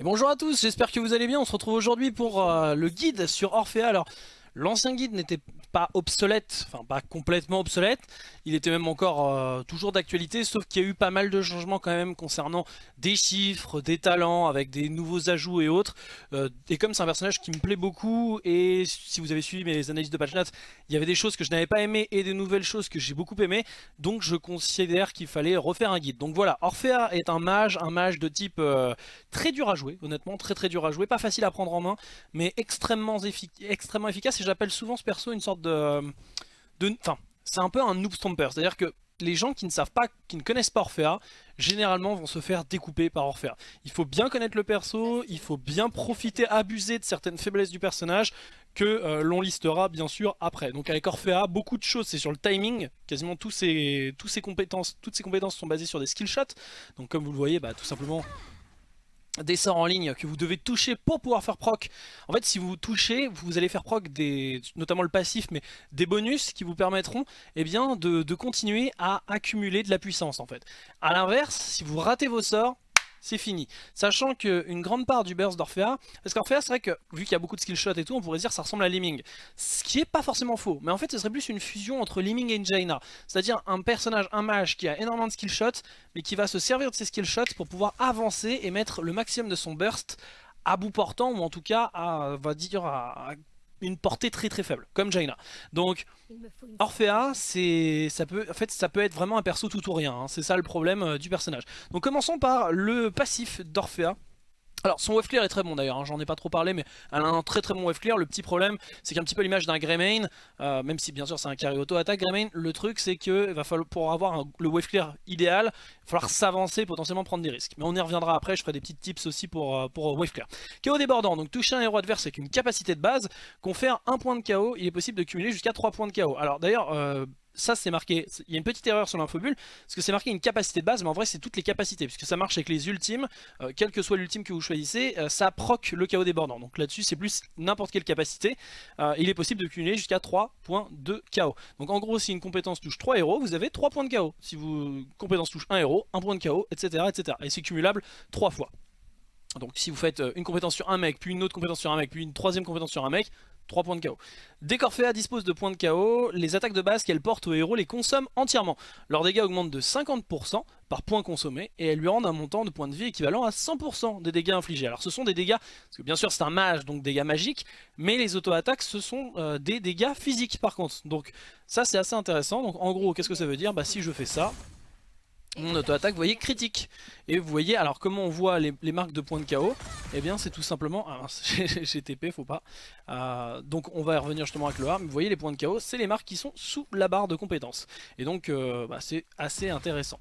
Et bonjour à tous, j'espère que vous allez bien. On se retrouve aujourd'hui pour euh, le guide sur Orphea. Alors, l'ancien guide n'était pas obsolète, enfin pas complètement obsolète, il était même encore euh, toujours d'actualité, sauf qu'il y a eu pas mal de changements quand même concernant des chiffres, des talents, avec des nouveaux ajouts et autres. Euh, et comme c'est un personnage qui me plaît beaucoup, et si vous avez suivi mes analyses de patch notes, il y avait des choses que je n'avais pas aimées et des nouvelles choses que j'ai beaucoup aimées, donc je considère qu'il fallait refaire un guide. Donc voilà, Orphea est un mage, un mage de type euh, très dur à jouer, honnêtement, très très dur à jouer, pas facile à prendre en main, mais extrêmement, extrêmement efficace, et j'appelle souvent ce perso une sorte de... C'est un peu un noob stomper, c'est-à-dire que les gens qui ne savent pas, qui ne connaissent pas Orphea, généralement vont se faire découper par Orphea. Il faut bien connaître le perso, il faut bien profiter, abuser de certaines faiblesses du personnage que euh, l'on listera bien sûr après. Donc avec Orphea, beaucoup de choses c'est sur le timing, quasiment tous ces compétences, toutes ces compétences sont basées sur des skill shots. Donc comme vous le voyez, bah, tout simplement des sorts en ligne que vous devez toucher pour pouvoir faire proc. En fait, si vous touchez, vous allez faire proc des, notamment le passif, mais des bonus qui vous permettront eh bien, de, continuer à accumuler de la puissance en fait. A l'inverse, si vous ratez vos sorts, c'est fini. Sachant qu'une grande part du burst d'Orphea, parce qu'Orphea c'est vrai que vu qu'il y a beaucoup de skill shots et tout, on pourrait dire que ça ressemble à Liming. Ce qui est pas forcément faux, mais en fait ce serait plus une fusion entre Liming et Jaina. C'est-à-dire un personnage, un mage qui a énormément de skill shots, mais qui va se servir de ses skill shots pour pouvoir avancer et mettre le maximum de son burst à bout portant, ou en tout cas à, va dire, à une portée très très faible, comme Jaina. Donc Orphea, ça peut, en fait, ça peut être vraiment un perso tout ou rien, hein. c'est ça le problème euh, du personnage. Donc commençons par le passif d'Orphea. Alors son wave clear est très bon d'ailleurs, hein, j'en ai pas trop parlé mais elle a un très très bon wave clear. Le petit problème c'est qu'un petit peu l'image d'un Greymane, euh, même si bien sûr c'est un carry auto attaque Greymane, le truc c'est que va falloir, pour avoir le wave clear idéal, il va falloir s'avancer, potentiellement prendre des risques. Mais on y reviendra après, je ferai des petits tips aussi pour, euh, pour wave clear. KO débordant, donc toucher un héros adverse avec une capacité de base, confère un point de KO, il est possible de cumuler jusqu'à 3 points de KO. Alors d'ailleurs, euh, ça c'est marqué, il y a une petite erreur sur l'infobule, parce que c'est marqué une capacité de base, mais en vrai c'est toutes les capacités, puisque ça marche avec les ultimes, euh, quel que soit l'ultime que vous choisissez, euh, ça proc le chaos débordant. Donc là-dessus c'est plus n'importe quelle capacité, euh, il est possible de cumuler jusqu'à 3 points de chaos. Donc en gros si une compétence touche 3 héros, vous avez 3 points de chaos. Si vous compétence touche 1 héros, 1 point de chaos, etc. etc. Et c'est cumulable 3 fois. Donc si vous faites une compétence sur un mec, puis une autre compétence sur un mec, puis une troisième compétence sur un mec, 3 points de KO. Dès qu'Orphea dispose de points de KO, les attaques de base qu'elle porte au héros les consomment entièrement. Leurs dégâts augmentent de 50% par point consommé et elles lui rendent un montant de points de vie équivalent à 100% des dégâts infligés. Alors ce sont des dégâts, parce que bien sûr c'est un mage donc dégâts magiques, mais les auto-attaques ce sont euh, des dégâts physiques par contre. Donc ça c'est assez intéressant. Donc en gros qu'est-ce que ça veut dire? Bah si je fais ça, mon auto-attaque, vous voyez, critique. Et vous voyez, alors comment on voit les, marques de points de KO Eh bien, c'est tout simplement... Ah, j'ai TP, faut pas. Euh, donc, on va revenir justement avec le arme. Vous voyez, les points de KO, c'est les marques qui sont sous la barre de compétences. Et donc, euh, bah, c'est assez intéressant.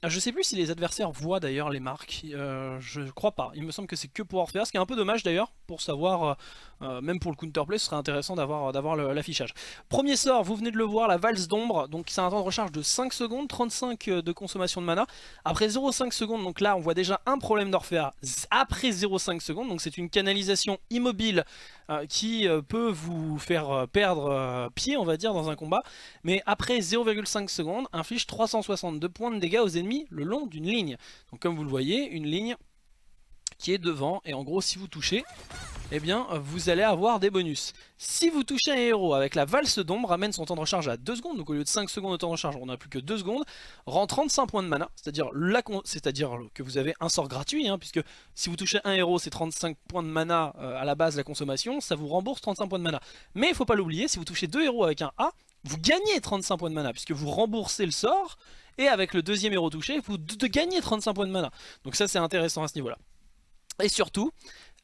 Ah, je sais plus si les adversaires voient d'ailleurs les marques, euh, je crois pas, il me semble que c'est que pour Orpheus, ce qui est un peu dommage d'ailleurs, pour savoir, euh, euh, même pour le counterplay, ce serait intéressant d'avoir l'affichage. Premier sort, vous venez de le voir, la valse d'ombre, donc c'est un temps de recharge de 5 secondes, 35 de consommation de mana. Après 0,5 secondes, donc là on voit déjà un problème d'Orphea après 0,5 secondes, donc c'est une canalisation immobile qui peut vous faire perdre pied, on va dire, dans un combat. Mais après 0,5 secondes, inflige 362 points de dégâts aux ennemis le long d'une ligne. Donc comme vous le voyez, une ligne qui est devant et en gros si vous touchez eh bien vous allez avoir des bonus. Si vous touchez un héros avec la valse d'ombre, ramène son temps de recharge à 2 secondes, donc au lieu de 5 secondes de temps de recharge, on n'a plus que 2 secondes, rend 35 points de mana, c'est-à-dire que vous avez un sort gratuit, hein, puisque si vous touchez un héros c'est 35 points de mana euh, à la base la consommation, ça vous rembourse 35 points de mana. Mais il ne faut pas l'oublier, si vous touchez deux héros avec un A, vous gagnez 35 points de mana, puisque vous remboursez le sort, et avec le deuxième héros touché, vous gagnez 35 points de mana. Donc ça c'est intéressant à ce niveau là. Et surtout,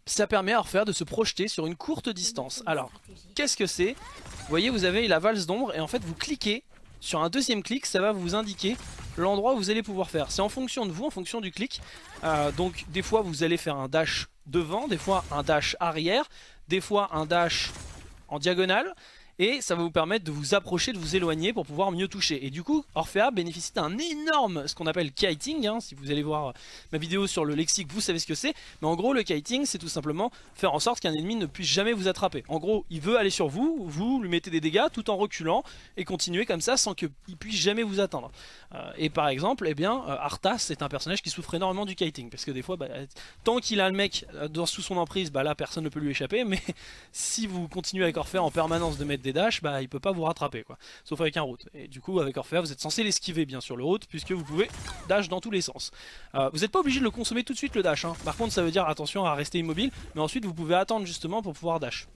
ça permet à Orphea de se projeter sur une courte distance. Alors, qu'est-ce que c'est? Vous voyez, vous avez la valse d'ombre et en fait vous cliquez sur un deuxième clic, ça va vous indiquer l'endroit où vous allez pouvoir faire. C'est en fonction de vous, en fonction du clic. Euh, donc des fois vous allez faire un dash devant, des fois un dash arrière, des fois un dash en diagonale. Et ça va vous permettre de vous approcher, de vous éloigner pour pouvoir mieux toucher. Et du coup, Orphea bénéficie d'un énorme, ce qu'on appelle kiting, hein. si vous allez voir ma vidéo sur le lexique, vous savez ce que c'est, mais en gros le kiting c'est tout simplement faire en sorte qu'un ennemi ne puisse jamais vous attraper. En gros, il veut aller sur vous, vous lui mettez des dégâts tout en reculant et continuer comme ça sans qu'il puisse jamais vous atteindre. Euh, et par exemple, eh bien, euh, Arthas c'est un personnage qui souffre énormément du kiting, parce que des fois, bah, tant qu'il a le mec dans, sous son emprise, bah là personne ne peut lui échapper, mais si vous continuez avec Orphea en permanence de mettre des dashs, bah il peut pas vous rattraper quoi, sauf avec un route. Et du coup avec Orphea vous êtes censé l'esquiver bien sûr le route, puisque vous pouvez dash dans tous les sens. Euh, vous n'êtes pas obligé de le consommer tout de suite le dash, hein. par contre ça veut dire attention à rester immobile, mais ensuite vous pouvez attendre justement pour pouvoir dash.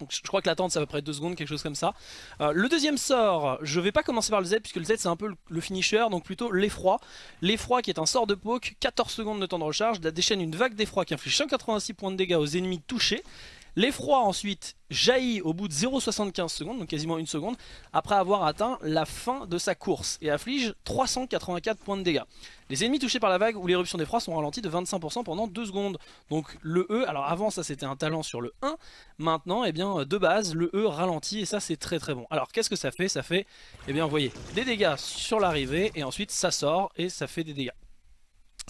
Donc je crois que l'attente c'est à peu près 2 secondes, quelque chose comme ça. Euh, le deuxième sort, je vais pas commencer par le Z puisque le Z c'est un peu le finisher, donc plutôt l'effroi. L'effroi qui est un sort de poke, 14 secondes de temps de recharge, déchaîne une vague d'effroi qui inflige 186 points de dégâts aux ennemis touchés. L'effroi ensuite jaillit au bout de 0,75 secondes, donc quasiment une seconde, après avoir atteint la fin de sa course et afflige 384 points de dégâts. Les ennemis touchés par la vague ou l'éruption d'effroi sont ralentis de 25% pendant 2 secondes. Donc le E, alors avant ça c'était un talent sur le 1, maintenant eh bien de base le E ralentit et ça c'est très très bon. Alors qu'est-ce que ça fait? Ça fait, eh bien voyez, des dégâts sur l'arrivée et ensuite ça sort et ça fait des dégâts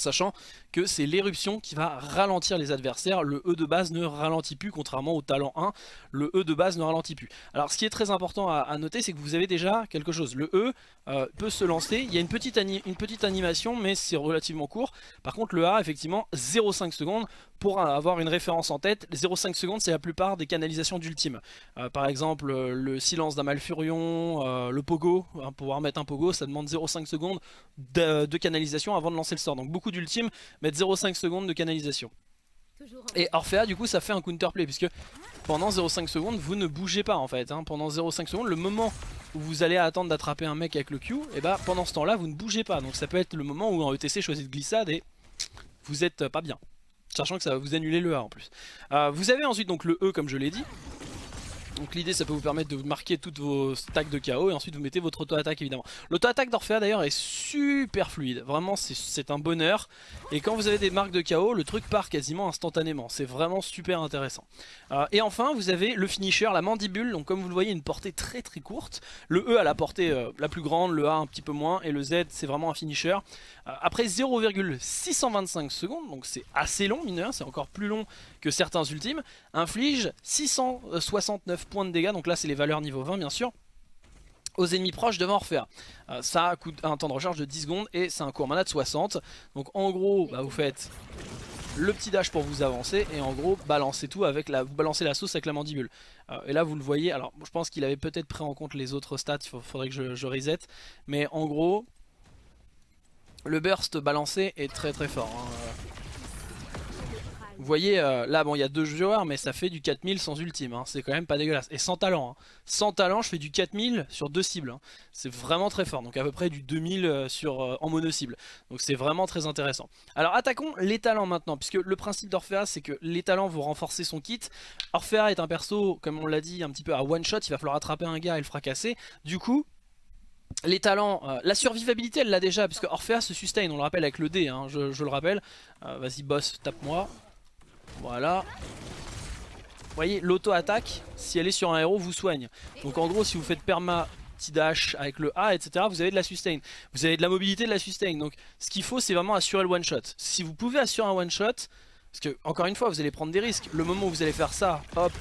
sachant que c'est l'éruption qui va ralentir les adversaires, le E de base ne ralentit plus, contrairement au talent 1, le E de base ne ralentit plus. Alors ce qui est très important à, noter, c'est que vous avez déjà quelque chose, le E euh, peut se lancer, il y a une petite, animation, mais c'est relativement court, par contre le A, effectivement, 0,5 secondes, pour avoir une référence en tête, 0,5 secondes c'est la plupart des canalisations d'ultime. Euh, par exemple le silence d'un Malfurion, euh, le pogo, hein, pouvoir mettre un pogo ça demande 0,5 secondes de, de, canalisation avant de lancer le sort. Donc beaucoup d'ultime mettre 0,5 secondes de canalisation. Et Orphea du coup ça fait un counterplay puisque pendant 0,5 secondes vous ne bougez pas en fait. Hein. Pendant 0,5 secondes le moment où vous allez attendre d'attraper un mec avec le Q, et eh bah pendant ce temps là vous ne bougez pas. Donc ça peut être le moment où en ETC choisit de glissade et vous êtes pas bien. Sachant que ça va vous annuler le A en plus. Euh, vous avez ensuite donc le E comme je l'ai dit. Donc l'idée ça peut vous permettre de marquer toutes vos stacks de KO et ensuite vous mettez votre auto-attaque évidemment. L'auto-attaque d'Orphea d'ailleurs est super fluide, vraiment c'est un bonheur. Et quand vous avez des marques de KO, le truc part quasiment instantanément, c'est vraiment super intéressant. Euh, et enfin vous avez le finisher, la mandibule, donc comme vous le voyez une portée très très courte. Le E a la portée euh, la plus grande, le A un petit peu moins et le Z c'est vraiment un finisher. Euh, après 0,625 secondes, donc c'est assez long mineur, c'est encore plus long que certains ultimes, inflige 669 points de dégâts, donc là c'est les valeurs niveau 20 bien sûr, aux ennemis proches devant Orphea. Euh, ça coûte un temps de recharge de 10 secondes et c'est un court mana de 60. Donc en gros, bah, vous faites le petit dash pour vous avancer et en gros balancez tout avec la, vous balancez la sauce avec la mandibule. Euh, et là vous le voyez, alors je pense qu'il avait peut-être pris en compte les autres stats, il faudrait que je, reset. Mais en gros, le burst balancé est très très fort. Hein. Vous voyez, euh, là, bon, il y a deux joueurs, mais ça fait du 4000 sans ultime. Hein. C'est quand même pas dégueulasse. Et sans talent. Hein. Sans talent, je fais du 4000 sur deux cibles. Hein. C'est vraiment très fort. Donc à peu près du 2000 euh, sur, euh, en mono cible. Donc c'est vraiment très intéressant. Alors attaquons les talents maintenant. Puisque le principe d'Orphea, c'est que les talents vont renforcer son kit. Orphea est un perso, comme on l'a dit, un petit peu à one shot. Il va falloir attraper un gars et le fracasser. Du coup, les talents, la survivabilité elle l'a déjà puisque Orphea se sustain, on le rappelle avec le D, hein, je, le rappelle. Vas-y boss, tape-moi. Voilà. Vous voyez, l'auto-attaque, si elle est sur un héros, vous soigne. Donc en gros, si vous faites perma petit dash avec le A, etc., vous avez de la sustain. Vous avez de la mobilité, de la sustain. Donc ce qu'il faut, c'est vraiment assurer le one-shot. Si vous pouvez assurer un one-shot, parce que, encore une fois, vous allez prendre des risques. Le moment où vous allez faire ça, hop,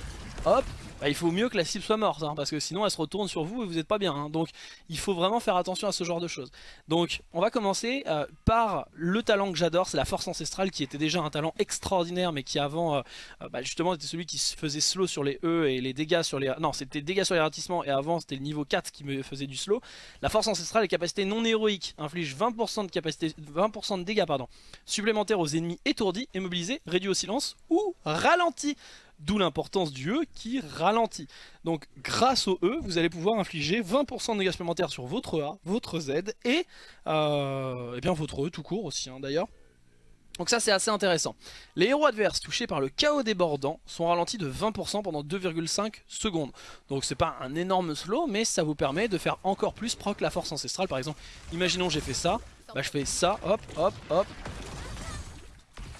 hop, bah, il faut mieux que la cible soit morte, hein, parce que sinon elle se retourne sur vous et vous n'êtes pas bien. Hein. donc il faut vraiment faire attention à ce genre de choses. Donc on va commencer euh, par le talent que j'adore, c'est la force ancestrale qui était déjà un talent extraordinaire, mais qui avant euh, euh, bah, justement était celui qui se faisait slow sur les E et les dégâts sur les... Non, c'était dégâts sur les ratissements et avant c'était le niveau 4 qui me faisait du slow. La force ancestrale, les capacités non héroïques, inflige 20% de, capacité, 20 de dégâts pardon, supplémentaires aux ennemis étourdis, immobilisés, réduits au silence ou ralentis. D'où l'importance du E qui ralentit. Donc grâce au E, vous allez pouvoir infliger 20% de dégâts supplémentaires sur votre A, votre Z et, euh, eh bien votre E tout court aussi hein, d'ailleurs. Donc ça c'est assez intéressant. Les héros adverses touchés par le chaos débordant sont ralentis de 20% pendant 2,5 secondes. Donc c'est pas un énorme slow mais ça vous permet de faire encore plus proc la force ancestrale. Par exemple, imaginons j'ai fait ça, bah je fais ça, hop, hop, hop,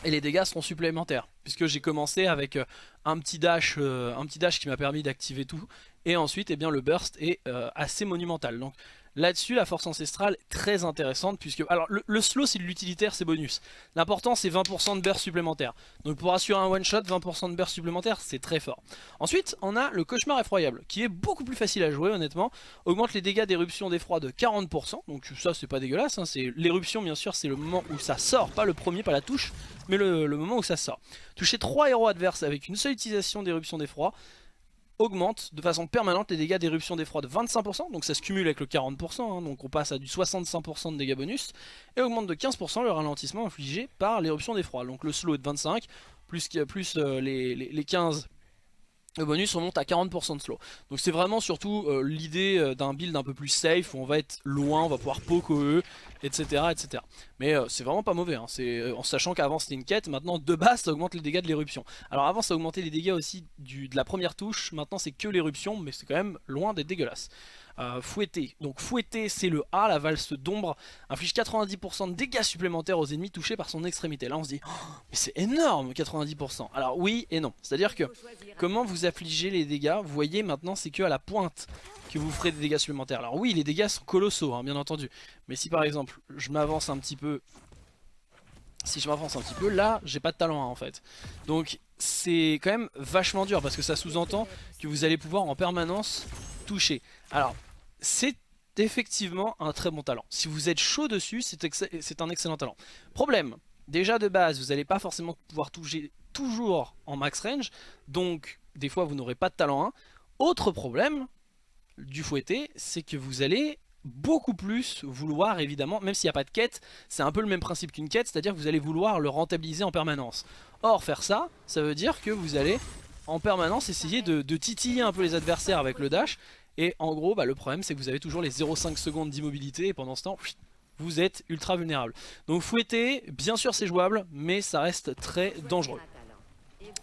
et les dégâts seront supplémentaires puisque j'ai commencé avec euh, un petit dash, un petit dash qui m'a permis d'activer tout. Et ensuite, eh bien, le burst est assez monumental. Donc Là-dessus, la force ancestrale est très intéressante puisque... Alors, le, slow, c'est l'utilitaire, c'est bonus. L'important, c'est 20% de burst supplémentaire. Donc pour assurer un one-shot, 20% de burst supplémentaire, c'est très fort. Ensuite, on a le cauchemar effroyable, qui est beaucoup plus facile à jouer, honnêtement. Augmente les dégâts d'éruption d'effroi de 40%. Donc ça, c'est pas dégueulasse. Hein. L'éruption, bien sûr, c'est le moment où ça sort. Pas le premier, pas la touche, mais le, le moment où ça sort. Toucher 3 héros adverses avec une seule utilisation d'éruption d'effroi augmente de façon permanente les dégâts d'éruption d'effroi de 25%, donc ça se cumule avec le 40%, hein, donc on passe à du 65% de dégâts bonus, et augmente de 15% le ralentissement infligé par l'éruption d'effroi. Donc le slow est de 25, plus, plus euh, les, les, les 15 le bonus remonte à 40% de slow. Donc c'est vraiment surtout euh, l'idée euh, d'un build un peu plus safe, où on va être loin, on va pouvoir poke eux, etc. etc. Mais euh, c'est vraiment pas mauvais, hein. en sachant qu'avant c'était une quête, maintenant de base ça augmente les dégâts de l'éruption. Alors avant ça augmentait les dégâts aussi de la première touche, maintenant c'est que l'éruption, mais c'est quand même loin d'être dégueulasse. Fouetter. Donc fouetter c'est le A, la valse d'ombre inflige 90% de dégâts supplémentaires aux ennemis touchés par son extrémité. Là on se dit, oh, mais c'est énorme 90%. Alors oui et non, c'est à dire que comment vous affligez les dégâts, vous voyez maintenant c'est que à la pointe que vous ferez des dégâts supplémentaires. Alors oui les dégâts sont colossaux hein, bien entendu, mais si par exemple je m'avance un petit peu si je m'avance un petit peu, là j'ai pas de talent en fait. Donc c'est quand même vachement dur parce que ça sous-entend que vous allez pouvoir en permanence toucher. Alors c'est effectivement un très bon talent. Si vous êtes chaud dessus, c'est un excellent talent. Problème, déjà de base, vous n'allez pas forcément pouvoir toucher toujours en max range, donc des fois vous n'aurez pas de talent 1. Autre problème du fouetté, c'est que vous allez beaucoup plus vouloir évidemment, même s'il n'y a pas de quête, c'est un peu le même principe qu'une quête, c'est-à-dire que vous allez vouloir le rentabiliser en permanence. Or faire ça, ça veut dire que vous allez en permanence essayer de, de titiller un peu les adversaires avec le dash et en gros, bah, le problème c'est que vous avez toujours les 0,5 secondes d'immobilité et pendant ce temps, vous êtes ultra vulnérable. Donc fouetter, bien sûr c'est jouable, mais ça reste très dangereux.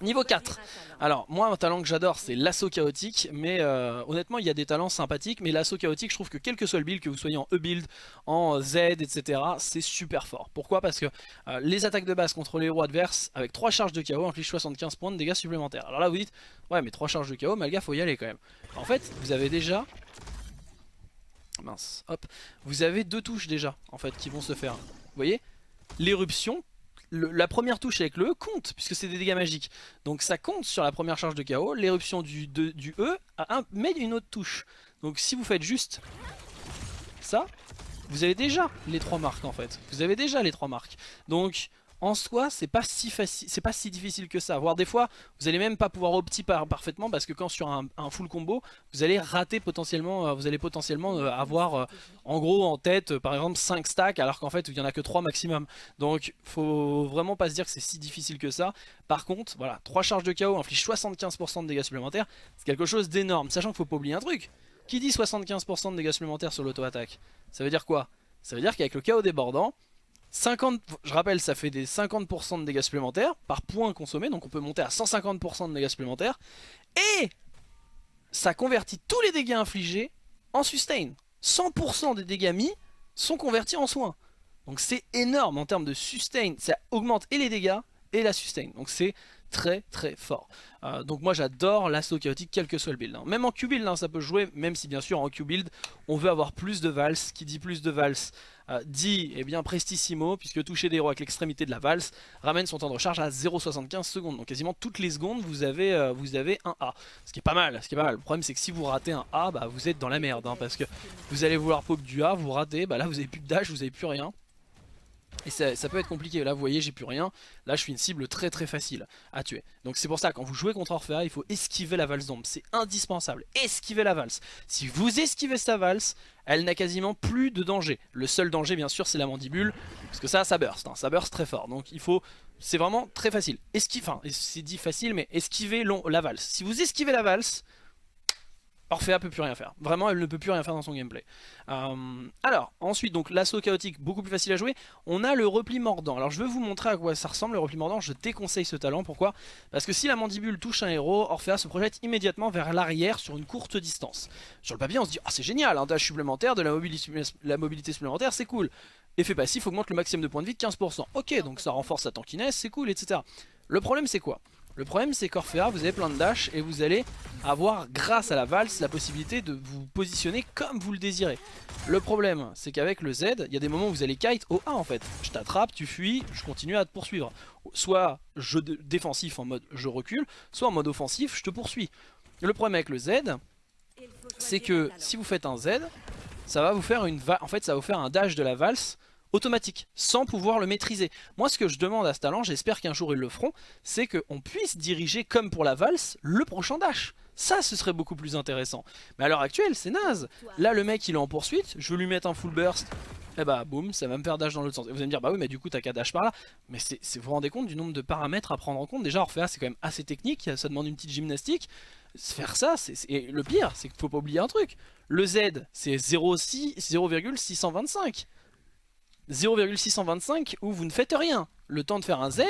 Niveau 4, alors moi un talent que j'adore c'est l'assaut chaotique mais euh, honnêtement il y a des talents sympathiques mais l'assaut chaotique je trouve que quel que soit le build, que vous soyez en E-build, en Z etc c'est super fort. Pourquoi? Parce que euh, les attaques de base contre les héros adverses avec 3 charges de chaos infligent 75 points de dégâts supplémentaires. Alors là vous dites ouais mais 3 charges de chaos Malga faut y aller quand même. En fait vous avez déjà mince hop vous avez deux touches déjà en fait qui vont se faire. Vous voyez? L'éruption la première touche avec le E compte, puisque c'est des dégâts magiques. Donc ça compte sur la première charge de KO, l'éruption du, du E a met une autre touche. Donc si vous faites juste ça, vous avez déjà les trois marques en fait. Vous avez déjà les trois marques. Donc en soi c'est pas si facile, c'est pas si difficile que ça. Voire des fois vous allez même pas pouvoir opti parfaitement parce que quand sur un, full combo vous allez rater potentiellement, euh, vous allez potentiellement euh, avoir euh, en gros en tête par exemple 5 stacks alors qu'en fait il y en a que 3 maximum. Donc faut vraiment pas se dire que c'est si difficile que ça. Par contre voilà 3 charges de KO infligent 75% de dégâts supplémentaires, c'est quelque chose d'énorme. Sachant qu'il faut pas oublier un truc. Qui dit 75% de dégâts supplémentaires sur l'auto-attaque? Ça veut dire quoi? Ça veut dire qu'avec le KO débordant, 50, je rappelle, ça fait des 50% de dégâts supplémentaires par point consommé, donc on peut monter à 150% de dégâts supplémentaires. Et ça convertit tous les dégâts infligés en sustain. 100% des dégâts mis sont convertis en soins. Donc c'est énorme en termes de sustain, ça augmente et les dégâts et la sustain. Donc c'est très très fort. Euh, donc moi j'adore l'assaut chaotique quel que soit le build. Hein. Même en Q-build hein, ça peut jouer, même si bien sûr en Q-build on veut avoir plus de valse. Qui dit plus de valse euh, dit eh bien prestissimo puisque toucher des héros avec l'extrémité de la valse ramène son temps de recharge à 0,75 secondes. Donc quasiment toutes les secondes vous avez, euh, vous avez un A. Ce qui est pas mal, ce qui est pas mal. Le problème c'est que si vous ratez un A, bah, vous êtes dans la merde. Hein, parce que vous allez vouloir poke du A, vous ratez, bah là vous avez plus de dash, vous avez plus rien. Et ça, peut être compliqué, là vous voyez j'ai plus rien, là je suis une cible très très facile à tuer. Donc c'est pour ça quand vous jouez contre Orphea il faut esquiver la valse d'ombre, c'est indispensable, esquiver la valse. Si vous esquivez sa valse, elle n'a quasiment plus de danger. Le seul danger bien sûr c'est la mandibule, parce que ça ça burst, hein. ça burst très fort. Donc il faut, c'est vraiment très facile. Esquive, enfin c'est dit facile mais esquiver la valse. Si vous esquivez la valse, Orphea peut plus rien faire. Vraiment, elle ne peut plus rien faire dans son gameplay. Euh, alors, ensuite, donc l'assaut chaotique, beaucoup plus facile à jouer. On a le repli mordant. Alors, je vais vous montrer à quoi ça ressemble, le repli mordant. Je déconseille ce talent. Pourquoi? Parce que si la mandibule touche un héros, Orphea se projette immédiatement vers l'arrière sur une courte distance. Sur le papier, on se dit, ah, c'est génial, un dash supplémentaire, de la mobilité, la mobilité supplémentaire, c'est cool. Effet passif augmente le maximum de points de vie de 15%. Ok, donc ça renforce sa tankiness, c'est cool, etc. Le problème, c'est quoi? Le problème c'est qu'Orphea, vous avez plein de dash et vous allez avoir, grâce à la valse, la possibilité de vous positionner comme vous le désirez. Le problème, c'est qu'avec le Z, il y a des moments où vous allez kite au A en fait. Je t'attrape, tu fuis, je continue à te poursuivre. Soit jeu défensif en mode je recule, soit en mode offensif, je te poursuis. Le problème avec le Z, c'est que si vous faites un Z, ça va vous faire une en fait ça va vous faire un dash de la valse automatique, sans pouvoir le maîtriser. Moi ce que je demande à ce talent, j'espère qu'un jour ils le feront, c'est qu'on puisse diriger comme pour la valse le prochain dash. Ça ce serait beaucoup plus intéressant. Mais à l'heure actuelle c'est naze. Là le mec il est en poursuite, je veux lui mettre un full burst, et eh bah boum, ça va me faire dash dans l'autre sens. Et vous allez me dire bah oui mais du coup t'as qu'à dash par là. Mais vous vous rendez compte du nombre de paramètres à prendre en compte? Déjà Orphea c'est quand même assez technique, ça demande une petite gymnastique. Faire ça, c'est le pire, c'est qu'il faut pas oublier un truc. Le Z c'est 0,625. 0,625 où vous ne faites rien. Le temps de faire un Z,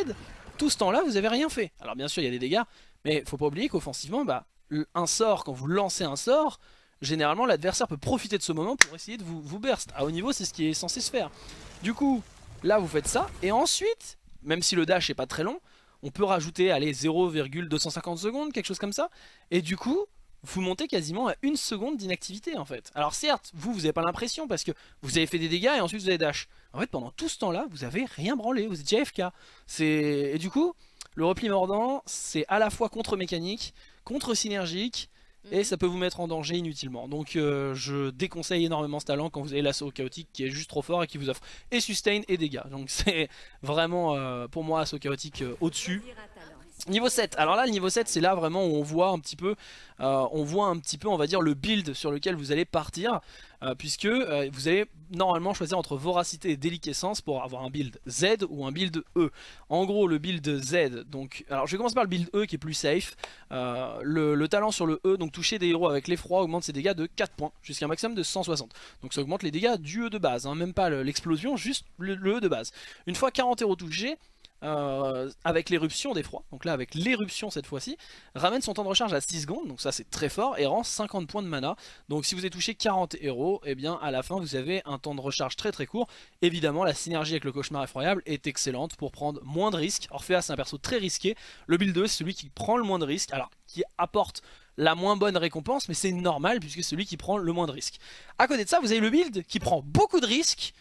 tout ce temps-là, vous avez rien fait. Alors bien sûr, il y a des dégâts, mais faut pas oublier qu'offensivement, bah, un sort, quand vous lancez un sort, généralement l'adversaire peut profiter de ce moment pour essayer de vous, vous burst. À haut niveau, c'est ce qui est censé se faire. Du coup, là vous faites ça, et ensuite, même si le dash est pas très long, on peut rajouter allez 0,250 secondes, quelque chose comme ça, et du coup, vous montez quasiment à une seconde d'inactivité en fait. Alors certes, vous, vous n'avez pas l'impression parce que vous avez fait des dégâts et ensuite vous avez dash. En fait, pendant tout ce temps-là, vous avez rien branlé, vous êtes AFK. Et du coup, le repli mordant, c'est à la fois contre-mécanique, contre-synergique, et mhm. ça peut vous mettre en danger inutilement. Donc euh, je déconseille énormément ce talent quand vous avez l'assaut chaotique qui est juste trop fort et qui vous offre et sustain et dégâts. Donc c'est vraiment euh, pour moi assaut chaotique euh, au-dessus. Niveau 7, alors là le niveau 7 c'est là vraiment où on voit un petit peu, euh, on voit un petit peu on va dire le build sur lequel vous allez partir euh, puisque euh, vous allez normalement choisir entre voracité et déliquescence pour avoir un build Z ou un build E. En gros le build Z, donc alors je vais commencer par le build E qui est plus safe, le, talent sur le E, donc toucher des héros avec l'effroi augmente ses dégâts de 4 points jusqu'à un maximum de 160. Donc ça augmente les dégâts du E de base, hein, même pas l'explosion, juste le, le E de base. Une fois 40 héros touchés, euh, avec l'éruption d'effroi, donc là avec l'éruption cette fois-ci, ramène son temps de recharge à 6 secondes, donc ça c'est très fort, et rend 50 points de mana. Donc si vous avez touché 40 héros, et eh bien à la fin vous avez un temps de recharge très très court. Évidemment la synergie avec le cauchemar effroyable est excellente pour prendre moins de risques. Orpheus c'est un perso très risqué, le build 2 c'est celui qui prend le moins de risques, alors qui apporte la moins bonne récompense, mais c'est normal puisque c'est celui qui prend le moins de risques. À côté de ça vous avez le build qui prend beaucoup de risques,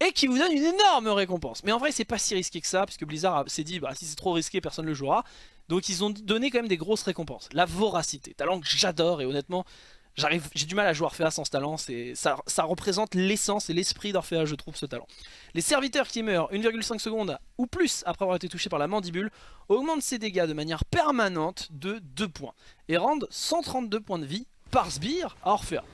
et qui vous donne une énorme récompense. Mais en vrai c'est pas si risqué que ça, puisque Blizzard s'est dit bah, si c'est trop risqué personne ne le jouera. Donc ils ont donné quand même des grosses récompenses. La voracité, talent que j'adore et honnêtement j'ai du mal à jouer Orphea sans ce talent, ça, ça représente l'essence et l'esprit d'Orphea je trouve ce talent. Les serviteurs qui meurent 1,5 secondes ou plus après avoir été touchés par la mandibule augmentent ses dégâts de manière permanente de 2 points et rendent 132 points de vie par sbire à Orphea.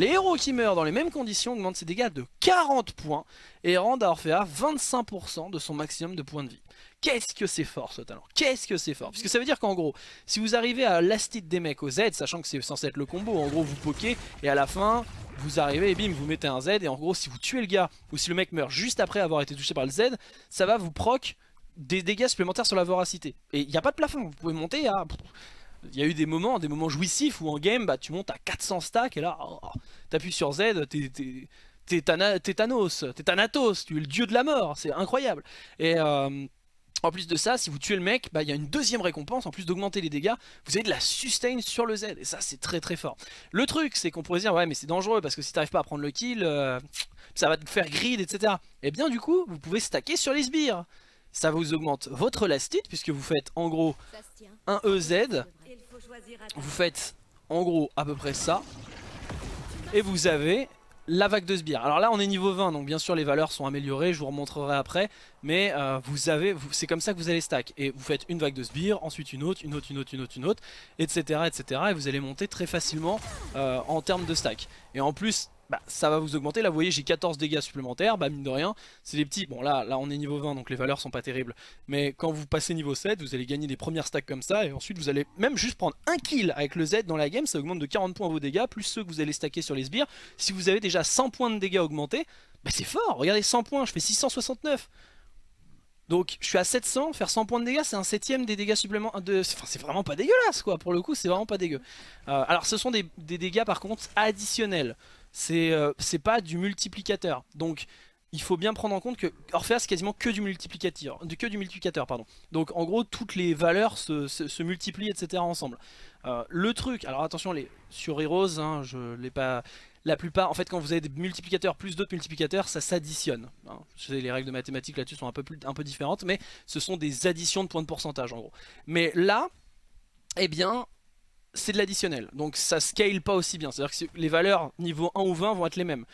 Les héros qui meurent dans les mêmes conditions augmentent ses dégâts de 40 points et rendent à Orphea 25% de son maximum de points de vie. Qu'est-ce que c'est fort ce talent? Qu'est-ce que c'est fort? Puisque ça veut dire qu'en gros, si vous arrivez à l'astite des mecs au Z, sachant que c'est censé être le combo, en gros vous pokez et à la fin vous arrivez et bim vous mettez un Z et en gros si vous tuez le gars ou si le mec meurt juste après avoir été touché par le Z, ça va vous proc des dégâts supplémentaires sur la voracité. Et il n'y a pas de plafond, vous pouvez monter à il y a eu des moments, des moments jouissifs où en game, bah, tu montes à 400 stacks et là, oh, oh, t'appuies sur Z, t'es Thanos, t'es Thanatos, tu es le dieu de la mort, c'est incroyable. Et euh, en plus de ça, si vous tuez le mec, bah, il y a une deuxième récompense, en plus d'augmenter les dégâts, vous avez de la sustain sur le Z, et ça c'est très très fort. Le truc, c'est qu'on pourrait dire, ouais mais c'est dangereux, parce que si t'arrives pas à prendre le kill, euh, ça va te faire grid, etc. Et eh bien du coup, vous pouvez stacker sur les sbires. Ça vous augmente votre lastite, puisque vous faites en gros un EZ, vous faites en gros à peu près ça. Et vous avez la vague de sbires. Alors là on est niveau 20 donc bien sûr les valeurs sont améliorées, je vous remontrerai après. Mais euh, vous avez, c'est comme ça que vous allez stack. Et vous faites une vague de sbires, ensuite une autre, une autre, une autre, une autre, une autre, etc. etc. et vous allez monter très facilement euh, en termes de stack. Et en plus bah, ça va vous augmenter. Là, vous voyez, j'ai 14 dégâts supplémentaires. Bah, mine de rien, c'est des petits. Bon, là, là, on est niveau 20, donc les valeurs sont pas terribles. Mais quand vous passez niveau 7, vous allez gagner des premières stacks comme ça. Et ensuite, vous allez même juste prendre un kill avec le Z dans la game. Ça augmente de 40 points vos dégâts, plus ceux que vous allez stacker sur les sbires. Si vous avez déjà 100 points de dégâts augmentés, bah, c'est fort. Regardez, 100 points, je fais 669. Donc je suis à 700, faire 100 points de dégâts c'est un septième des dégâts supplémentaires, de... enfin c'est vraiment pas dégueulasse quoi, pour le coup c'est vraiment pas dégueu. Euh, alors ce sont des, des, dégâts par contre additionnels, euh, c'est pas du multiplicateur. Donc il faut bien prendre en compte que Orpheus c'est quasiment que du multiplicateur, que du multiplicateur pardon. Donc en gros toutes les valeurs se, multiplient etc ensemble. Euh, le truc, alors attention les sur Heroes, hein, je l'ai pas, la plupart, en fait quand vous avez des multiplicateurs plus d'autres multiplicateurs, ça s'additionne. Hein. Les règles de mathématiques là-dessus sont un peu, plus, un peu différentes, mais ce sont des additions de points de pourcentage en gros. Mais là, eh bien, c'est de l'additionnel, donc ça scale pas aussi bien, c'est-à-dire que les valeurs niveau 1 ou 20 vont être les mêmes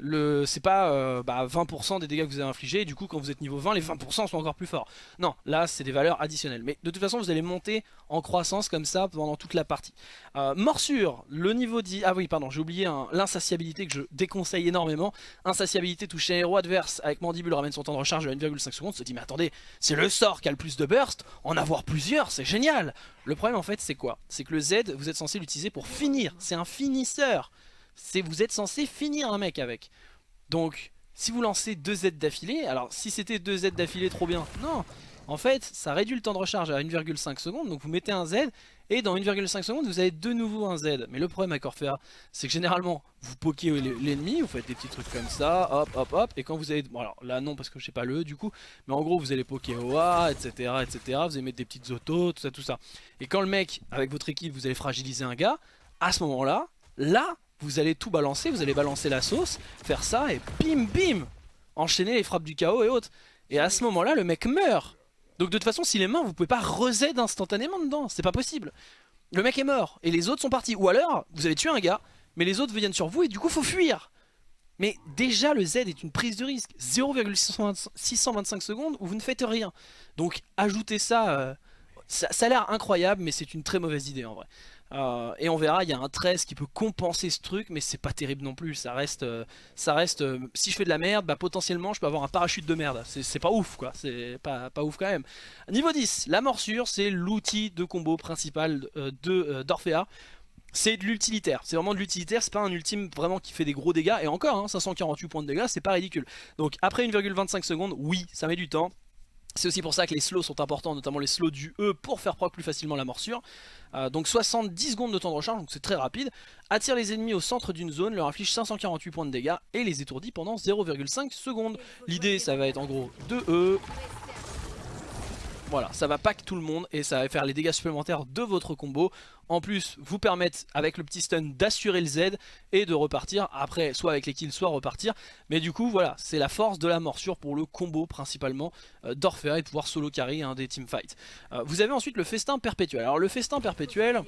c'est pas 20% euh, bah, des dégâts que vous avez infligés, et du coup quand vous êtes niveau 20, les 20% sont encore plus forts. Non, là c'est des valeurs additionnelles. Mais de toute façon vous allez monter en croissance comme ça pendant toute la partie. Euh, morsure, le niveau 10... Ah oui, pardon, j'ai oublié l'insatiabilité que je déconseille énormément. Insatiabilité touche un héros adverse avec mandibule ramène son temps de recharge à 1,5 secondes. Se dit mais attendez, c'est le sort qui a le plus de burst, en avoir plusieurs, c'est génial Le problème en fait c'est quoi? C'est que le Z, vous êtes censé l'utiliser pour finir, c'est un finisseur c'est vous êtes censé finir un mec avec. Donc, si vous lancez deux Z d'affilée, alors si c'était deux Z d'affilée, trop bien. Non, en fait, ça réduit le temps de recharge à 1,5 secondes, donc vous mettez un Z, et dans 1,5 secondes, vous avez de nouveau un Z. Mais le problème avec Orphea, c'est que généralement, vous pokez l'ennemi, vous faites des petits trucs comme ça, hop, hop, hop, et quand vous avez... Bon alors là non, parce que je sais pas le E du coup, mais en gros, vous allez poker OA, etc., etc., vous allez mettre des petites autos, tout ça, tout ça. Et quand le mec, avec votre équipe, vous allez fragiliser un gars, à ce moment-là, là, vous allez tout balancer, vous allez balancer la sauce, faire ça et bim bim Enchaîner les frappes du chaos et autres. Et à ce moment-là, le mec meurt. Donc de toute façon, s'il est mort, vous pouvez pas reset instantanément dedans, c'est pas possible. Le mec est mort et les autres sont partis. Ou alors, vous avez tué un gars, mais les autres viennent sur vous et du coup faut fuir. Mais déjà le Z est une prise de risque. 0,625 secondes où vous ne faites rien. Donc ajoutez euh, ça, ça a l'air incroyable mais c'est une très mauvaise idée en vrai. Euh, et on verra, il y a un 13 qui peut compenser ce truc, mais c'est pas terrible non plus. Ça reste, euh, ça reste. Euh, si je fais de la merde, bah potentiellement je peux avoir un parachute de merde. C'est pas ouf quoi, c'est pas, ouf quand même. Niveau 10, la morsure, c'est l'outil de combo principal de d'Orphea. C'est de l'utilitaire, c'est vraiment de l'utilitaire, c'est pas un ultime vraiment qui fait des gros dégâts, et encore, 548 hein, points de dégâts, c'est pas ridicule. Donc après 1,25 secondes, oui, ça met du temps, c'est aussi pour ça que les slows sont importants, notamment les slows du E pour faire proc plus facilement la morsure. Euh, donc 70 secondes de temps de recharge, donc c'est très rapide. Attire les ennemis au centre d'une zone, leur inflige 548 points de dégâts et les étourdit pendant 0,5 secondes. L'idée ça va être en gros 2 E, voilà, ça va pack tout le monde et ça va faire les dégâts supplémentaires de votre combo. En plus, vous permettre avec le petit stun d'assurer le Z et de repartir. Après, soit avec les kills, soit repartir. Mais du coup, voilà, c'est la force de la morsure pour le combo principalement euh, et pouvoir solo carry un des teamfights. Euh, vous avez ensuite le festin perpétuel. Alors le festin perpétuel...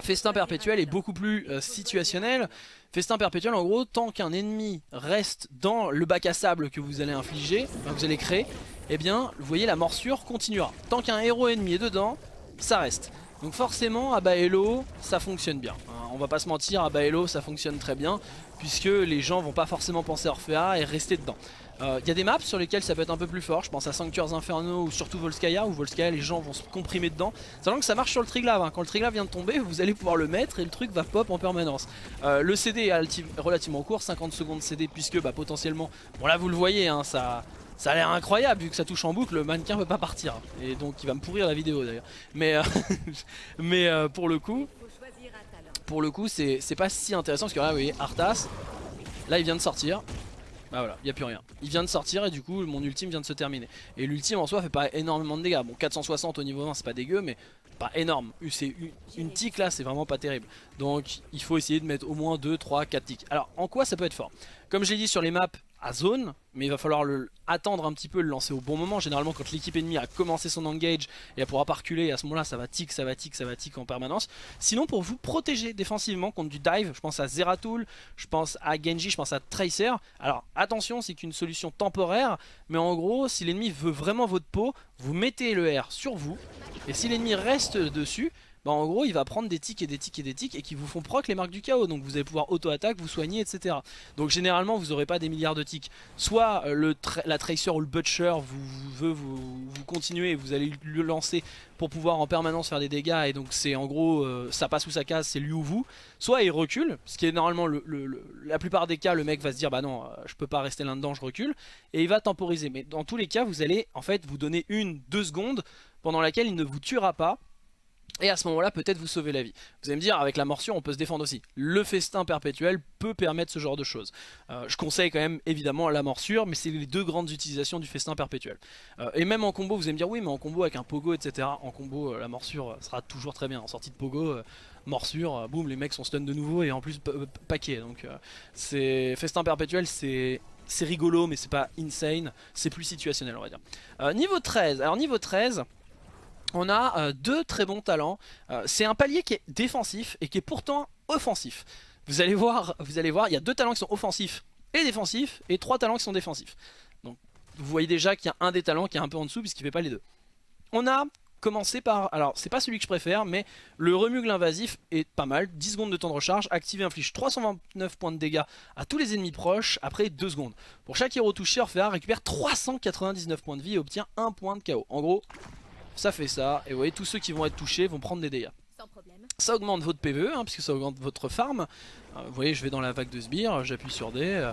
Festin perpétuel est beaucoup plus euh, situationnel. Festin perpétuel, en gros, tant qu'un ennemi reste dans le bac à sable que vous allez infliger, que vous allez créer, eh bien, vous voyez, la morsure continuera. Tant qu'un héros ennemi est dedans, ça reste. Donc forcément, à Baello, ça fonctionne bien. Hein, on va pas se mentir, à Baello, ça fonctionne très bien, puisque les gens vont pas forcément penser Orphea et rester dedans. Il euh, y a des maps sur lesquelles ça peut être un peu plus fort, je pense à Sanctuaires Infernaux ou surtout Volskaya, où Volskaya les gens vont se comprimer dedans. Sachant que ça marche sur le Triglav, hein. quand le Triglav vient de tomber, vous allez pouvoir le mettre et le truc va pop en permanence. Euh, le CD est relativement court, 50 secondes CD, puisque bah, potentiellement, bon là vous le voyez, hein, ça, ça a l'air incroyable vu que ça touche en boucle, le mannequin peut pas partir. Et donc il va me pourrir la vidéo d'ailleurs. Mais, euh, euh, pour le coup, pour le coup c'est pas si intéressant parce que là vous voyez Arthas, là il vient de sortir. Bah voilà, il n'y a plus rien. Il vient de sortir et du coup mon ultime vient de se terminer. Et l'ultime en soi fait pas énormément de dégâts. Bon 460 au niveau 20 c'est pas dégueu mais pas énorme. Une, tic là c'est vraiment pas terrible. Donc il faut essayer de mettre au moins 2, 3, 4 tics. Alors en quoi ça peut être fort? Comme j'ai dit sur les maps à zone, mais il va falloir le, attendre un petit peu, le lancer au bon moment. Généralement quand l'équipe ennemie a commencé son engage et elle pourra pas reculer, à ce moment là ça va tic, ça va tic, ça va tic en permanence. Sinon pour vous protéger défensivement contre du dive, je pense à Zeratul, je pense à Genji, je pense à Tracer. Alors attention c'est qu'une solution temporaire, mais en gros si l'ennemi veut vraiment votre peau, vous mettez le R sur vous, et si l'ennemi reste dessus, bah en gros il va prendre des tics et des tics et des tics et qui vous font proc les marques du chaos donc vous allez pouvoir auto-attaque, vous soigner etc. Donc généralement vous n'aurez pas des milliards de tics. Soit euh, la Tracer ou le Butcher vous, veut vous, continuer et vous allez le lancer pour pouvoir en permanence faire des dégâts et donc c'est en gros euh, ça passe ou ça casse, c'est lui ou vous. Soit il recule, ce qui est normalement le, la plupart des cas le mec va se dire bah non euh, je peux pas rester là dedans je recule et il va temporiser. Mais dans tous les cas vous allez en fait vous donner une, deux secondes pendant laquelle il ne vous tuera pas Et à ce moment-là, peut-être vous sauver la vie. Vous allez me dire, avec la morsure, on peut se défendre aussi. Le festin perpétuel peut permettre ce genre de choses. Euh, je conseille quand même, évidemment, la morsure, mais c'est les deux grandes utilisations du festin perpétuel. Euh, et même en combo, vous allez me dire, oui, mais en combo avec un pogo, etc. En combo, euh, la morsure sera toujours très bien. En sortie de pogo, morsure, boum, les mecs sont stun de nouveau, et en plus, paquet. Donc, c'est festin perpétuel, c'est rigolo mais c'est pas insane, c'est plus situationnel on va dire. niveau 13, alors niveau 13, on a euh, deux très bons talents. Euh, c'est un palier qui est défensif et qui est pourtant offensif. Vous allez voir, vous allez voir, il y a deux talents qui sont offensifs et défensifs et trois talents qui sont défensifs. Donc vous voyez déjà qu'il y a un des talents qui est un peu en dessous puisqu'il ne fait pas les deux. On a commencé par, alors c'est pas celui que je préfère mais le remugle invasif est pas mal, 10 secondes de temps de recharge, activé inflige 329 points de dégâts à tous les ennemis proches après 2 secondes. Pour chaque héros touché, Orphea récupère 399 points de vie et obtient 1 point de KO. En gros, ça fait ça, et vous voyez tous ceux qui vont être touchés vont prendre des dégâts. Ça augmente votre PVE, hein, puisque ça augmente votre farm. Euh, vous voyez, je vais dans la vague de sbires, j'appuie sur D, euh,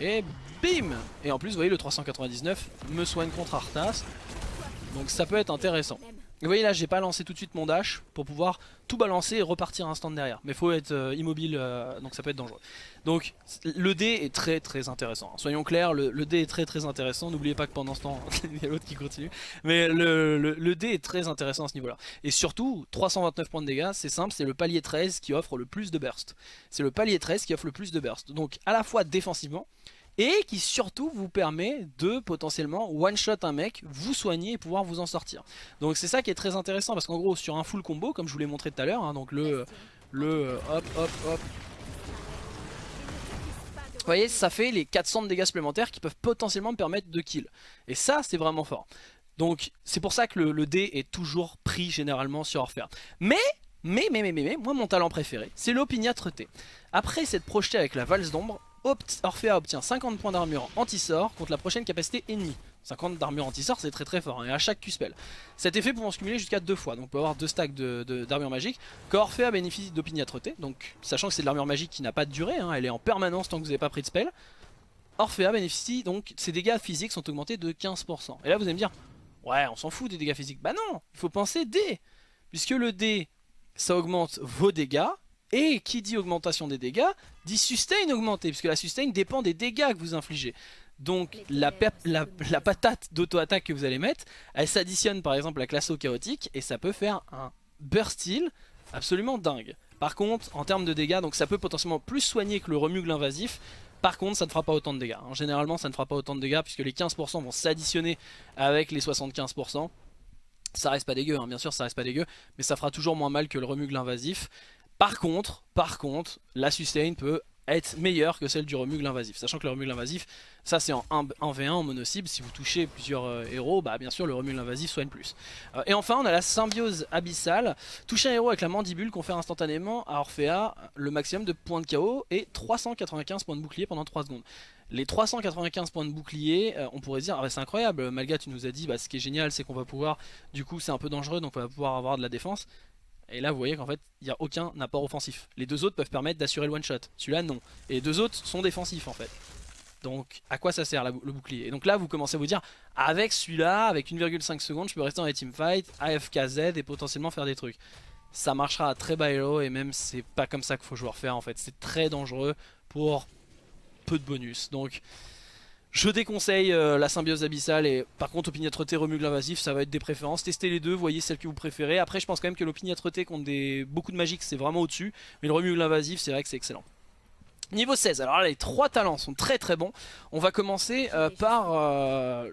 et bim Et en plus, vous voyez, le 399 me soigne contre Arthas, donc ça peut être intéressant. Vous voyez là j'ai pas lancé tout de suite mon dash pour pouvoir tout balancer et repartir instant derrière. Mais faut être euh, immobile euh, donc ça peut être dangereux. Donc le dé est très très intéressant. Soyons clairs, le, dé est très très intéressant. N'oubliez pas que pendant ce temps, il y a l'autre qui continue. Mais le, le, dé est très intéressant à ce niveau là. Et surtout 329 points de dégâts, c'est simple, c'est le palier 13 qui offre le plus de burst. C'est le palier 13 qui offre le plus de burst. Donc à la fois défensivement et qui surtout vous permet de potentiellement one shot un mec, vous soigner et pouvoir vous en sortir. Donc c'est ça qui est très intéressant parce qu'en gros sur un full combo comme je vous l'ai montré tout à l'heure, hein, donc le, le euh, hop hop hop vous voyez, ça fait les 400 de dégâts supplémentaires qui peuvent potentiellement me permettre de kill. Et ça, c'est vraiment fort. Donc, c'est pour ça que le, le, dé est toujours pris généralement sur Orphéa. Mais, mais, mais, mais, mais, mais, moi, mon talent préféré, c'est l'opiniâtreté. Après s'être projeté avec la valse d'ombre, Orphea obtient 50 points d'armure anti-sort contre la prochaine capacité ennemie. 50 d'armure anti-sort c'est très très fort, hein, et à chaque Q-spell. Cet effet pouvant se cumuler jusqu'à deux fois, donc on peut avoir deux stacks d'armure de, magique. Quand Orphea bénéficie d'opiniâtreté, donc sachant que c'est de l'armure magique qui n'a pas de durée, hein, elle est en permanence tant que vous n'avez pas pris de spell. Orphea bénéficie donc, ses dégâts physiques sont augmentés de 15%. Et là vous allez me dire, ouais on s'en fout des dégâts physiques. Bah non, il faut penser D, puisque le D ça augmente vos dégâts, et qui dit augmentation des dégâts, dit sustain augmenté, puisque la sustain dépend des dégâts que vous infligez. Donc la, la, patate d'auto-attaque que vous allez mettre, elle s'additionne par exemple à la classe au chaotique, et ça peut faire un burst heal absolument dingue. Par contre, en termes de dégâts, donc ça peut potentiellement plus soigner que le remugle invasif, par contre, ça ne fera pas autant de dégâts. généralement, ça ne fera pas autant de dégâts puisque les 15% vont s'additionner avec les 75%. Ça reste pas dégueu, hein. bien sûr, ça reste pas dégueu, mais ça fera toujours moins mal que le remugle invasif. Par contre, par contre, la sustain peut être meilleure que celle du remugle invasif. Sachant que le remugle invasif, ça c'est en 1v1 en mono-cible, si vous touchez plusieurs euh, héros, bah bien sûr le remugle invasif soigne plus. Euh, et enfin on a la symbiose abyssale, toucher un héros avec la mandibule confère instantanément à Orphea le maximum de points de KO et 395 points de bouclier pendant 3 secondes. Les 395 points de bouclier, euh, on pourrait dire, ah bah, c'est incroyable, Malga tu nous as dit, bah, ce qui est génial c'est qu'on va pouvoir, du coup c'est un peu dangereux donc on va pouvoir avoir de la défense. Et là vous voyez qu'en fait il n'y a aucun apport offensif. Les deux autres peuvent permettre d'assurer le one shot. Celui-là non. Et les deux autres sont défensifs en fait. Donc à quoi ça sert le bouclier? Et donc là vous commencez à vous dire avec celui-là, avec 1,5 secondes je peux rester dans les teamfights, AFKZ et potentiellement faire des trucs. Ça marchera à très bas elo et même c'est pas comme ça qu'il faut jouer faire en fait. C'est très dangereux pour peu de bonus. Donc je déconseille euh, la symbiose abyssale et par contre opiniâtreté remugle invasif ça va être des préférences. Testez les deux, voyez celle que vous préférez. Après je pense quand même que l'opiniâtreté contre des... beaucoup de magiques c'est vraiment au dessus. Mais le remugle invasif c'est vrai que c'est excellent. Niveau 16, alors là les trois talents sont très très bons. On va commencer euh, par... Euh,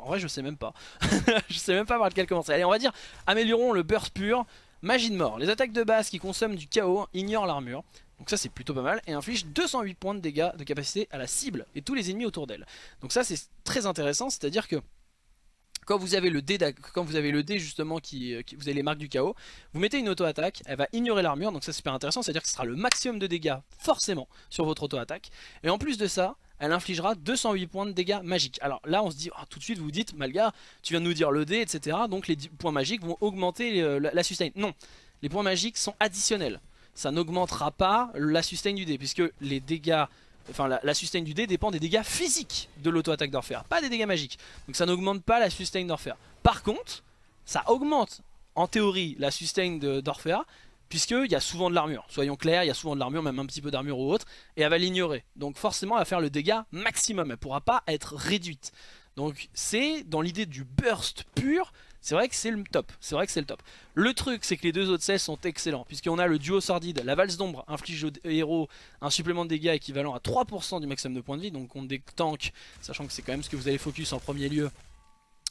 en vrai je sais même pas. je sais même pas par lequel commencer. Allez on va dire améliorons le burst pur. Magie de mort. Les attaques de base qui consomment du chaos ignorent l'armure. Donc ça c'est plutôt pas mal et inflige 208 points de dégâts de capacité à la cible et tous les ennemis autour d'elle. Donc ça c'est très intéressant, c'est à dire que quand vous avez le dé, justement qui, euh, qui, vous avez les marques du chaos, vous mettez une auto-attaque, elle va ignorer l'armure, donc ça c'est super intéressant, c'est à dire que ce sera le maximum de dégâts forcément sur votre auto-attaque. Et en plus de ça, elle infligera 208 points de dégâts magiques. Alors là on se dit, oh, tout de suite vous vous dites, Malga, tu viens de nous dire le dé, etc. Donc les points magiques vont augmenter euh, la sustain. Non, les points magiques sont additionnels ça n'augmentera pas la sustain du dé, puisque les dégâts, enfin la, sustain du dé dépend des dégâts physiques de l'auto-attaque d'Orphea, pas des dégâts magiques. Donc ça n'augmente pas la sustain d'Orphea. Par contre, ça augmente en théorie la sustain d'Orphea, puisqu'il y a souvent de l'armure. Soyons clairs, il y a souvent de l'armure, même un petit peu d'armure ou autre, et elle va l'ignorer. Donc forcément, elle va faire le dégât maximum, elle ne pourra pas être réduite. Donc c'est dans l'idée du burst pur, c'est vrai que c'est le top, c'est vrai c'est le truc c'est que les deux autres celles sont excellents, puisqu'on a le duo sordide, la valse d'ombre inflige au héros un supplément de dégâts équivalent à 3% du maximum de points de vie, donc on des tanks, sachant que c'est quand même ce que vous allez focus en premier lieu,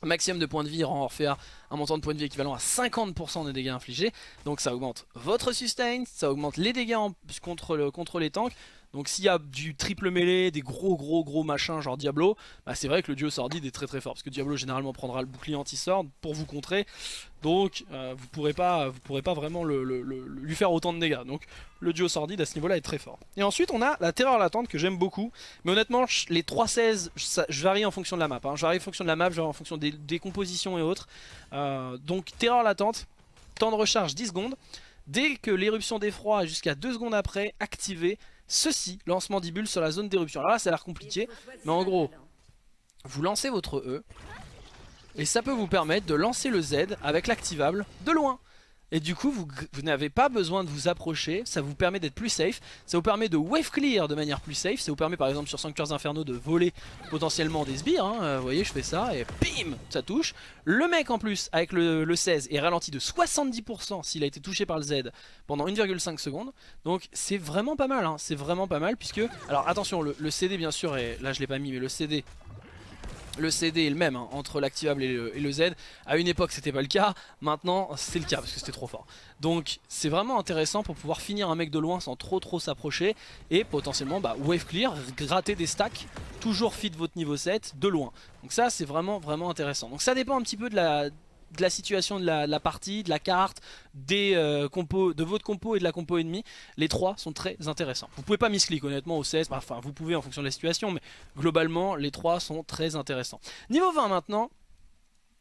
maximum de points de vie rend Orphea un montant de points de vie équivalent à 50% des dégâts infligés. Donc ça augmente votre sustain, ça augmente les dégâts le, contre les tanks. Donc s'il y a du triple mêlée, des gros gros gros machins genre Diablo, bah c'est vrai que le duo sordide est très très fort. Parce que Diablo généralement prendra le bouclier anti-sword pour vous contrer. Donc euh, vous pourrez pas vous pourrez pas vraiment lui faire autant de dégâts. Donc le duo sordide à ce niveau là est très fort. Et ensuite on a la terreur latente que j'aime beaucoup. Mais honnêtement les 3-16 je varie en fonction de la map. Hein. Je varie en fonction de la map, je varie en fonction des, compositions et autres. Euh, donc terreur latente, temps de recharge 10 secondes. Dès que l'éruption d'effroi jusqu'à 2 secondes après, activé, Ceci, lancement d'Ibule sur la zone d'éruption. Alors là, ça a l'air compliqué, mais en gros, vous lancez votre E, et ça peut vous permettre de lancer le Z avec l'activable de loin. Et du coup, vous, n'avez pas besoin de vous approcher, ça vous permet d'être plus safe, ça vous permet de wave clear de manière plus safe, ça vous permet par exemple sur Sanctuaires Infernaux de voler potentiellement des sbires, hein. euh, vous voyez je fais ça et bim, ça touche. Le mec en plus avec le, 16 est ralenti de 70% s'il a été touché par le Z pendant 1,5 secondes, donc c'est vraiment pas mal, hein. c'est vraiment pas mal puisque, alors attention le, le CD bien sûr, et là je l'ai pas mis mais le CD le CD est le même hein, entre l'activable et, le, Z. À une époque c'était pas le cas, maintenant c'est le cas parce que c'était trop fort. Donc c'est vraiment intéressant pour pouvoir finir un mec de loin sans trop trop s'approcher et potentiellement bah, wave clear, gratter des stacks, toujours fit votre niveau 7 de loin. Donc ça c'est vraiment vraiment intéressant. Donc ça dépend un petit peu de la, de la situation de la, partie, de la carte, des euh, de votre compo et de la compo ennemie. Les trois sont très intéressants. Vous pouvez pas misclick honnêtement au 16, enfin vous pouvez en fonction de la situation, mais globalement les trois sont très intéressants. Niveau 20 maintenant,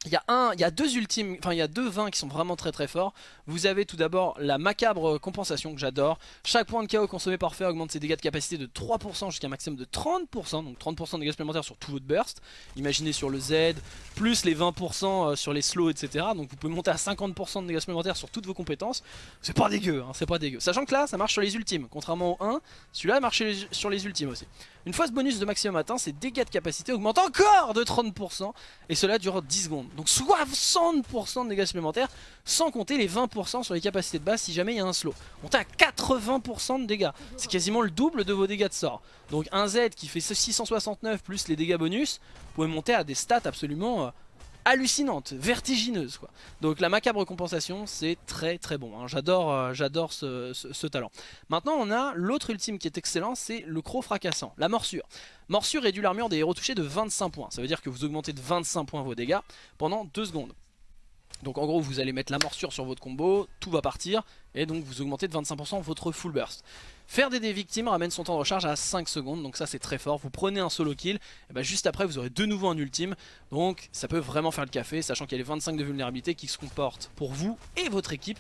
il y, a un, deux ultimes, enfin il y a deux vins qui sont vraiment très très forts. Vous avez tout d'abord la macabre compensation que j'adore. Chaque point de KO consommé par feu augmente ses dégâts de capacité de 3% jusqu'à un maximum de 30%. Donc 30% de dégâts supplémentaires sur tout votre burst. Imaginez sur le Z, plus les 20% euh, sur les slows, etc. Donc vous pouvez monter à 50% de dégâts supplémentaires sur toutes vos compétences. C'est pas dégueu, hein, c'est pas dégueu. Sachant que là, ça marche sur les ultimes. Contrairement au 1, celui-là marche sur les ultimes aussi. Une fois ce bonus de maximum atteint, ses dégâts de capacité augmentent encore de 30%. Et cela dure 10 secondes. Donc 60% de dégâts supplémentaires, sans compter les 20% sur les capacités de base si jamais il y a un slow. On à 80% de dégâts. C'est quasiment le double de vos dégâts de sort. Donc un Z qui fait 669 plus les dégâts bonus, vous pouvez monter à des stats absolument euh, hallucinante, vertigineuse quoi. Donc la macabre compensation c'est très très bon, hein. j'adore euh, j'adore ce, talent. Maintenant on a l'autre ultime qui est excellent, c'est le croc fracassant, la morsure. Morsure réduit l'armure des héros touchés de 25 points, ça veut dire que vous augmentez de 25 points vos dégâts pendant 2 secondes. Donc en gros vous allez mettre la morsure sur votre combo, tout va partir et donc vous augmentez de 25% votre full burst. Faire des, victimes ramène son temps de recharge à 5 secondes, donc ça c'est très fort. Vous prenez un solo kill, et ben juste après vous aurez de nouveau un ultime, donc ça peut vraiment faire le café, sachant qu'il y a les 25 de vulnérabilité qui se comportent pour vous et votre équipe.